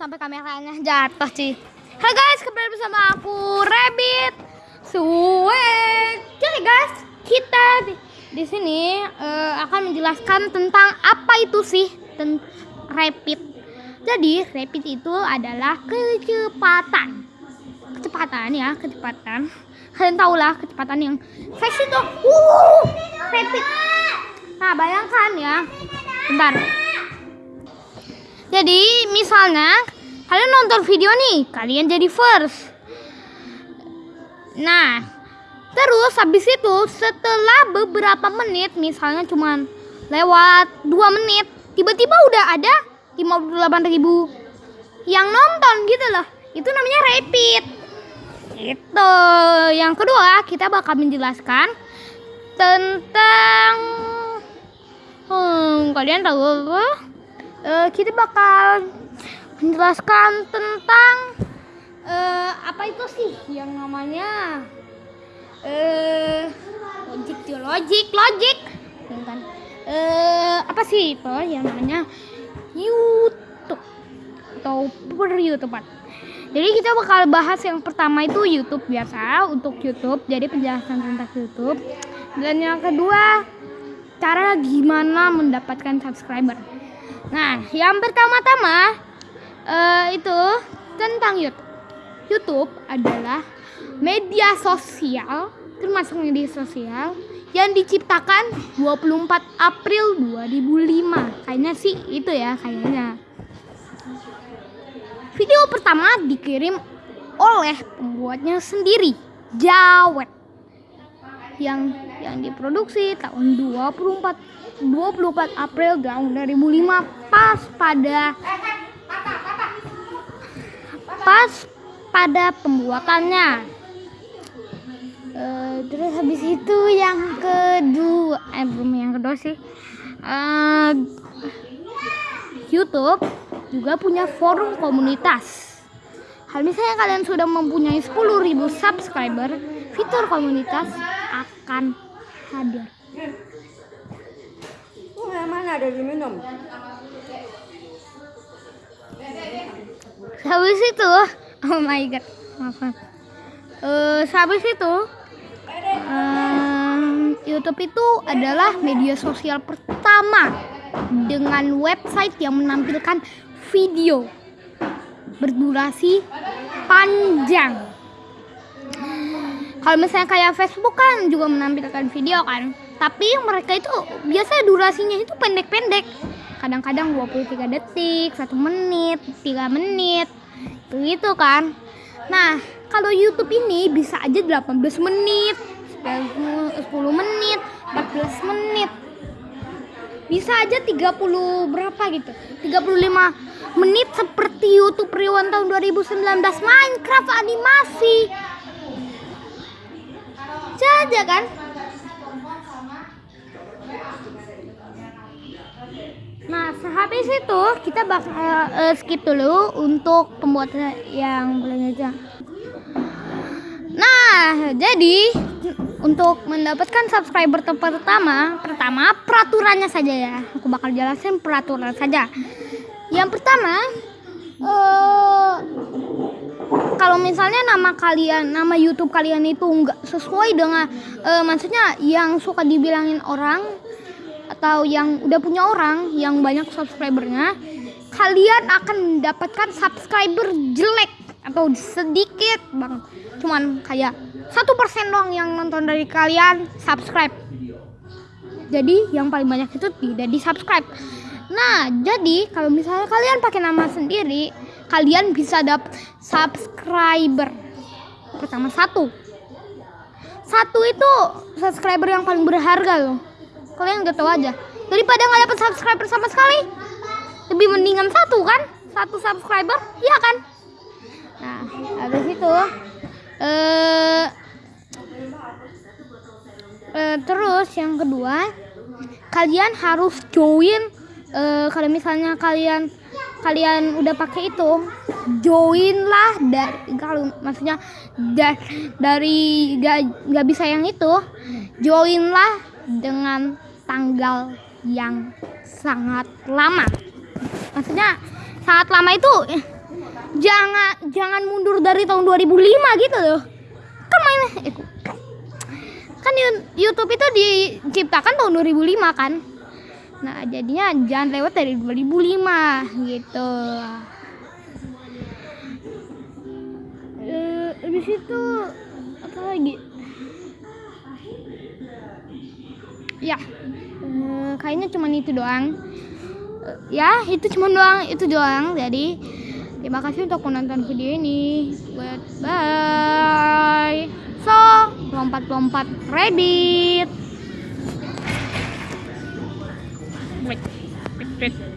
Sampai kameranya jatuh sih. Hai guys, kembali bersama aku Rabbit Suwek. Jadi guys, kita di, di sini eh, akan menjelaskan tentang apa itu sih ten rapid. Jadi rapid itu adalah kecepatan. Kecepatan ya, kecepatan. Kalian tahu lah kecepatan yang fast itu. Uh, rapid. Nah, bayangkan ya. Bentar. Jadi, misalnya kalian nonton video nih, kalian jadi first. Nah, terus habis itu setelah beberapa menit, misalnya cuman lewat 2 menit, tiba-tiba udah ada 58 ribu yang nonton gitu loh. Itu namanya repeat. Itu. Yang kedua, kita bakal menjelaskan tentang hmm, kalian tahu apa? Eh, kita bakal menjelaskan tentang eh, apa itu sih yang namanya eh logik logik logik. Ya kan? Eh apa sih itu yang namanya YouTube atau per YouTube jadi kita bakal bahas yang pertama itu YouTube biasa untuk YouTube. Jadi penjelasan tentang YouTube. Dan yang kedua cara gimana mendapatkan subscriber nah yang pertama-tama eh, itu tentang YouTube YouTube adalah media sosial termasuk media sosial yang diciptakan 24 April 2005 kayaknya sih itu ya kayaknya. Video pertama dikirim oleh pembuatnya sendiri Jawet yang yang diproduksi tahun 24 24 April tahun 2005 pas pada pas pada pembuatannya. Eh, terus habis itu yang kedua eh belum yang kedua sih. Eh, YouTube juga punya forum komunitas. Hal misalnya kalian sudah mempunyai 10.000 subscriber, fitur komunitas akan hadir. Ada diminum? Habis itu, oh my god, maaf. Eh, habis itu, em, YouTube itu adalah media sosial pertama dengan website yang menampilkan video berdurasi panjang. Kalau misalnya kayak Facebook kan juga menampilkan video kan, tapi mereka itu biasa durasinya itu pendek-pendek. Kadang-kadang 23 detik, 1 menit, 3 menit, begitu kan. Nah, kalau YouTube ini bisa aja 18 menit, 10 menit, 14 menit. Bisa aja 30 berapa gitu. 35 menit seperti YouTube Rewind tahun 2019 Minecraft animasi. Saja kan? Nah, sehabis itu kita bakal eh, skip dulu untuk pembuatan yang belajar. Nah, jadi untuk mendapatkan subscriber pertama, pertama peraturannya saja ya. Aku bakal jelasin peraturan saja. Yang pertama, eh kalau misalnya nama kalian, nama YouTube kalian itu nggak sesuai dengan, eh, maksudnya yang suka dibilangin orang atau yang udah punya orang yang banyak subscribernya, kalian akan mendapatkan subscriber jelek atau sedikit bang, cuman kayak satu persen doang yang nonton dari kalian subscribe. Jadi yang paling banyak itu tidak di subscribe. Nah, jadi kalau misalnya kalian pakai nama sendiri, kalian bisa dapat subscriber. Pertama satu. Satu itu subscriber yang paling berharga loh. Kalian gak tahu aja. Daripada nggak dapat subscriber sama sekali, lebih mendingan satu kan? Satu subscriber, iya kan? Nah, habis itu eh eh, terus yang kedua, kalian harus join eh, kalau misalnya kalian kalian udah pakai itu join lah dari kalau maksudnya da- dari gak, gak bisa yang itu join lah dengan tanggal yang sangat lama. Maksudnya saat lama itu eh, jangan jangan mundur dari tahun 2005 gitu loh. Kan mainnya eh, kan YouTube itu diciptakan tahun 2005 kan? Nah jadinya jangan lewat dari 2005 gitu. Eh habis itu apa lagi ya eh, kayaknya cuma itu doang. Eh, ya itu cuma doang itu doang. Jadi terima kasih untuk menonton video ini. Bye. So lompat-lompat Reddit. Wait wait wait